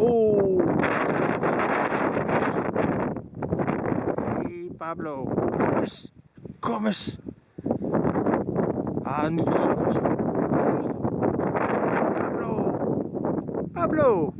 Oh! Hey Pablo, kom eens! Kom eens! Ah, niet zo verschil. Pablo! Pablo!